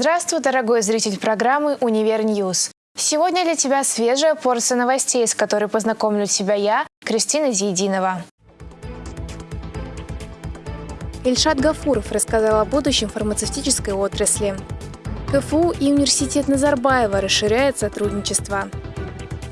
Здравствуй, дорогой зритель программы «Univer News». Сегодня для тебя свежая порция новостей, с которой познакомлю тебя я, Кристина Зиединова. Ильшат Гафуров рассказал о будущем фармацевтической отрасли. КФУ и университет Назарбаева расширяют сотрудничество.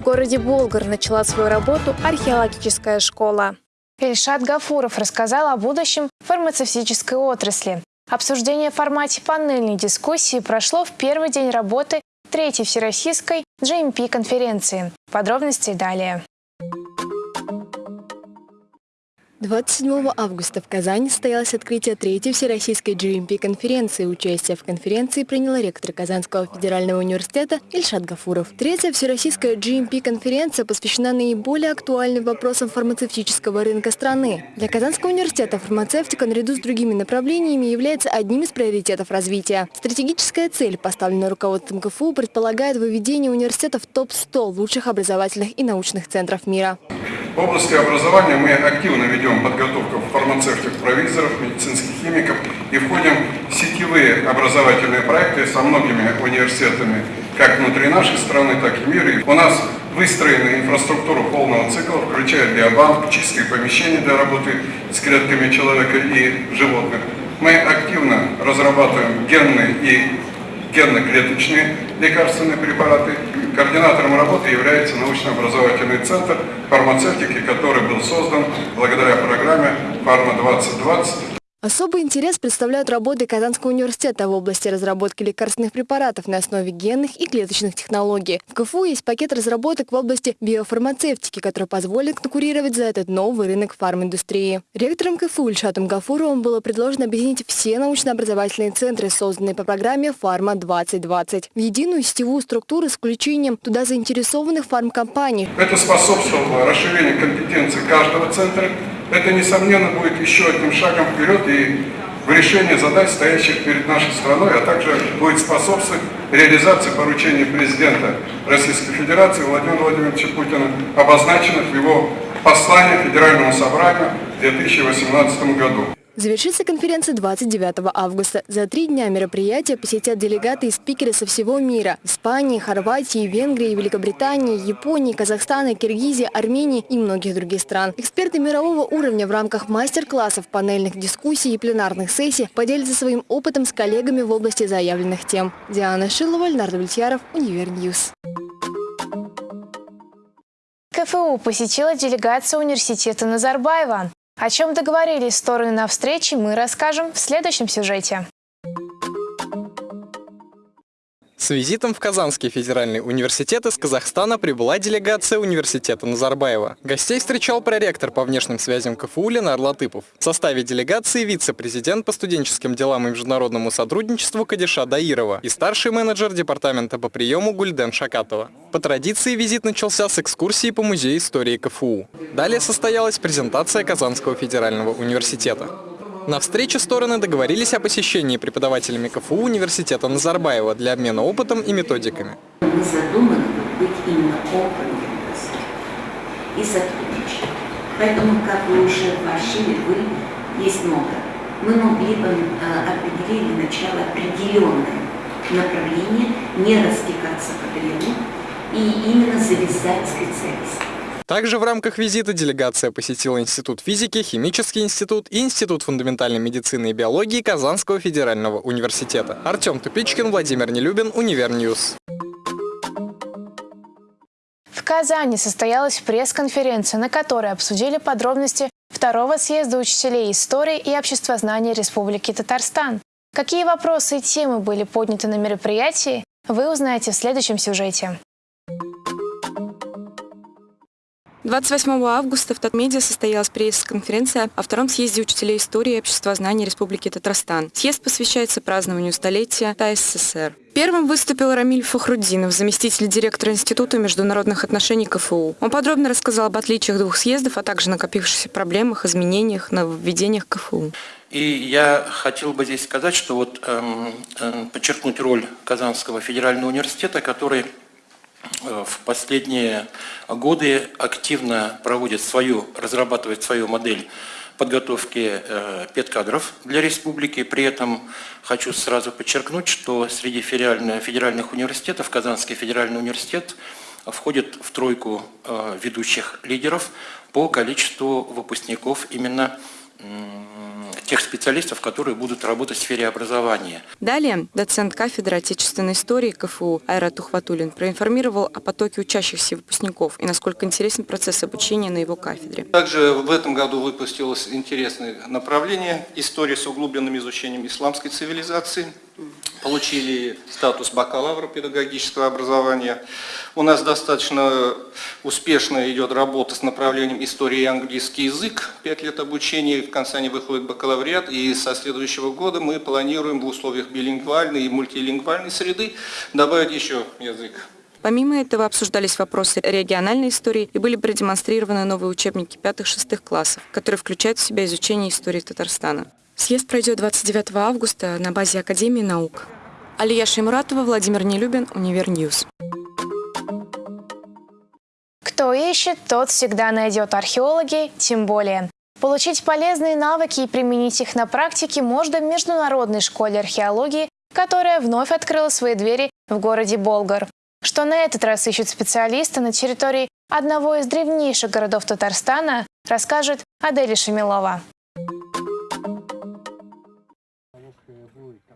В городе Болгар начала свою работу археологическая школа. Ильшат Гафуров рассказал о будущем фармацевтической отрасли. Обсуждение в формате панельной дискуссии прошло в первый день работы Третьей Всероссийской GMP-конференции. Подробности далее. 27 августа в Казани состоялось открытие третьей Всероссийской GMP-конференции. Участие в конференции принял ректор Казанского федерального университета Ильшат Гафуров. Третья Всероссийская GMP-конференция посвящена наиболее актуальным вопросам фармацевтического рынка страны. Для Казанского университета фармацевтика наряду с другими направлениями является одним из приоритетов развития. Стратегическая цель, поставленная руководством КФУ, предполагает выведение университета в топ-100 лучших образовательных и научных центров мира. В области образования мы активно ведем подготовку фармацевтов-провизоров, медицинских химиков и входим в сетевые образовательные проекты со многими университетами, как внутри нашей страны, так и мира. У нас выстроена инфраструктура полного цикла, включая биобанк, чистые помещения для работы с клетками человека и животных. Мы активно разрабатываем генные и генно-клеточные лекарственные препараты. Координатором работы является научно-образовательный центр фармацевтики, который был создан благодаря программе «Фарма-2020» Особый интерес представляют работы Казанского университета в области разработки лекарственных препаратов на основе генных и клеточных технологий. В КФУ есть пакет разработок в области биофармацевтики, который позволит конкурировать за этот новый рынок фарминдустрии. Ректором КФУ Ильшатом Гафуровым было предложено объединить все научно-образовательные центры, созданные по программе «Фарма-2020», в единую сетевую структуру с включением туда заинтересованных фармкомпаний. Это способствовало расширению компетенций каждого центра, это, несомненно, будет еще одним шагом вперед и в решении задач, стоящих перед нашей страной, а также будет способствовать реализации поручений президента Российской Федерации Владимира Владимировича Путина, обозначенных в его послании Федеральному собранию в 2018 году. Завершится конференция 29 августа. За три дня мероприятия посетят делегаты и спикеры со всего мира. Испании, Хорватии, Венгрии, Великобритании, Японии, Казахстана, Киргизии, Армении и многих других стран. Эксперты мирового уровня в рамках мастер-классов, панельных дискуссий и пленарных сессий поделятся своим опытом с коллегами в области заявленных тем. Диана Шилова, Ленар Давлетьяров, Univer News. КФУ посетила делегация университета Назарбаева. О чем договорились стороны на встрече, мы расскажем в следующем сюжете. С визитом в Казанский федеральный университет из Казахстана прибыла делегация университета Назарбаева. Гостей встречал проректор по внешним связям КФУ Ленар Латыпов. В составе делегации вице-президент по студенческим делам и международному сотрудничеству Кадиша Даирова и старший менеджер департамента по приему Гульден Шакатова. По традиции визит начался с экскурсии по музею истории КФУ. Далее состоялась презентация Казанского федерального университета. На встрече стороны договорились о посещении преподавателями КФУ университета Назарбаева для обмена опытом и методиками. Мы задуманы быть именно опытом и сотрудничать. Поэтому, как вы уже вошли, вы есть много. Мы могли бы э, определить для начала определенное направление, не растекаться по древу и именно завязать специалистов. Также в рамках визита делегация посетила Институт физики, Химический институт и Институт фундаментальной медицины и биологии Казанского федерального университета. Артем Тупичкин, Владимир Нелюбин, Univer News. В Казани состоялась пресс-конференция, на которой обсудили подробности второго съезда учителей истории и обществознания Республики Татарстан. Какие вопросы и темы были подняты на мероприятии, вы узнаете в следующем сюжете. 28 августа в Татмедиа состоялась пресс-конференция о втором съезде учителей истории и обществознания Республики Татарстан. Съезд посвящается празднованию столетия ТАССР. Первым выступил Рамиль Фахруддинов, заместитель директора Института международных отношений КФУ. Он подробно рассказал об отличиях двух съездов, а также накопившихся проблемах, изменениях, нововведениях КФУ. И я хотел бы здесь сказать, что вот эм, э, подчеркнуть роль Казанского федерального университета, который в последние годы активно проводит свою, разрабатывает свою модель подготовки педкадров для республики. При этом хочу сразу подчеркнуть, что среди федеральных университетов Казанский федеральный университет входит в тройку ведущих лидеров по количеству выпускников именно тех специалистов, которые будут работать в сфере образования. Далее доцент кафедры отечественной истории КФУ Айрат Ухватулин проинформировал о потоке учащихся выпускников и насколько интересен процесс обучения на его кафедре. Также в этом году выпустилось интересное направление «История с углубленным изучением исламской цивилизации» получили статус бакалавра педагогического образования. У нас достаточно успешно идет работа с направлением истории и английский язык. Пять лет обучения, в конце они выходят бакалавриат. И со следующего года мы планируем в условиях билингвальной и мультилингвальной среды добавить еще язык. Помимо этого обсуждались вопросы региональной истории и были продемонстрированы новые учебники пятых-шестых классов, которые включают в себя изучение истории Татарстана. Съезд пройдет 29 августа на базе Академии наук. Алия Шеймуратова, Владимир Нелюбин, Univer News. Кто ищет, тот всегда найдет археологи, тем более. Получить полезные навыки и применить их на практике можно в Международной школе археологии, которая вновь открыла свои двери в городе Болгар. Что на этот раз ищут специалисты на территории одного из древнейших городов Татарстана, расскажет Аделя Шамилова.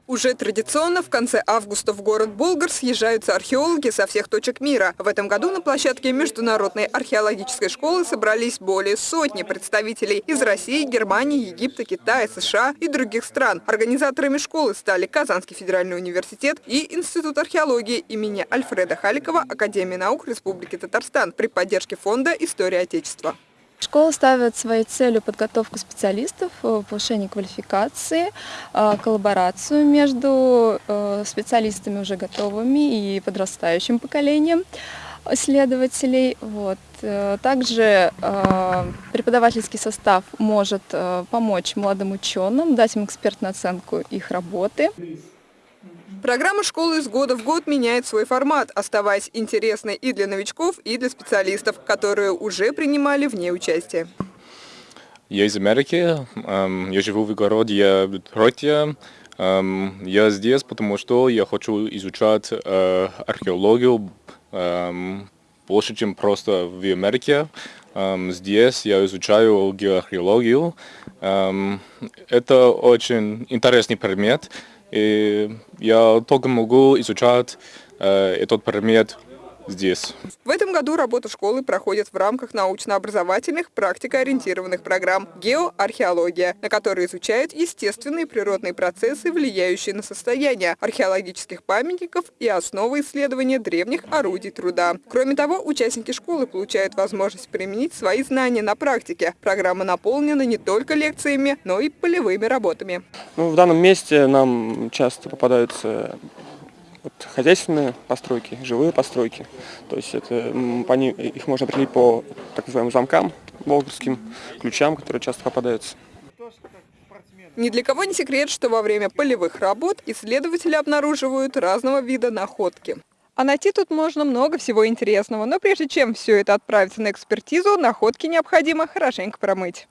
Уже традиционно в конце августа в город Болгар съезжаются археологи со всех точек мира. В этом году на площадке Международной археологической школы собрались более сотни представителей из России, Германии, Египта, Китая, США и других стран. Организаторами школы стали Казанский федеральный университет и Институт археологии имени Альфреда Халикова Академии наук Республики Татарстан при поддержке Фонда «История Отечества». Школа ставит своей целью подготовку специалистов, э, повышение квалификации, э, коллаборацию между э, специалистами уже готовыми и подрастающим поколением исследователей. Вот. Также преподавательский состав может помочь молодым ученым, дать им экспертную оценку их работы. Программа школы из года в год меняет свой формат, оставаясь интересной и для новичков, и для специалистов, которые уже принимали в ней участие. Я из Америки, я живу в городе Детройте. Я здесь, потому что я хочу изучать э, археологию больше, чем просто в Америке. Здесь я изучаю геоархеологию. Это очень интересный предмет. И я только могу изучать э, этот предмет здесь. В этом году работа школы проходит в рамках научно-образовательных практикоориентированных программ «Геоархеология», на которые изучают естественные природные процессы, влияющие на состояние археологических памятников и основы исследования древних орудий труда. Кроме того, участники школы получают возможность применить свои знания на практике. Программа наполнена не только лекциями, но и полевыми работами. Ну, в данном месте нам часто попадаются вот хозяйственные постройки, живые постройки. То есть это, по ним, их можно определить по так называемым замкам, болгарским ключам, которые часто попадаются. Ни для кого не секрет, что во время полевых работ исследователи обнаруживают разного вида находки. А найти тут можно много всего интересного, но прежде чем все это отправится на экспертизу, находки необходимо хорошенько промыть.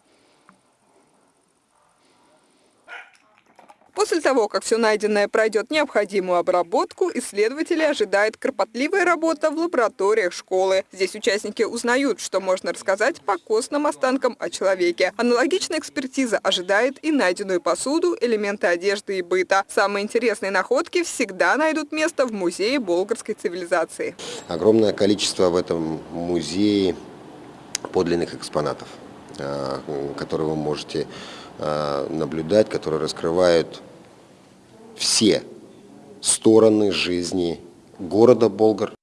После того, как все найденное пройдет необходимую обработку, исследователи ожидает кропотливая работа в лабораториях школы. Здесь участники узнают, что можно рассказать по костным останкам о человеке. Аналогичная экспертиза ожидает и найденную посуду, элементы одежды и быта. Самые интересные находки всегда найдут место в музее болгарской цивилизации. Огромное количество в этом музее подлинных экспонатов, которые вы можете Э, наблюдать, которые раскрывают все стороны жизни города Болгар.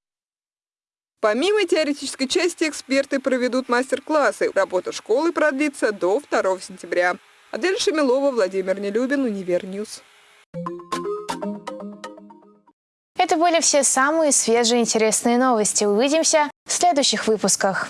Помимо теоретической части, эксперты проведут мастер-классы. Работа школы продлится до 2 сентября. Адель Шамилова, Владимир Нелюбин, Univer News. Это были все самые свежие интересные новости. Увидимся в следующих выпусках.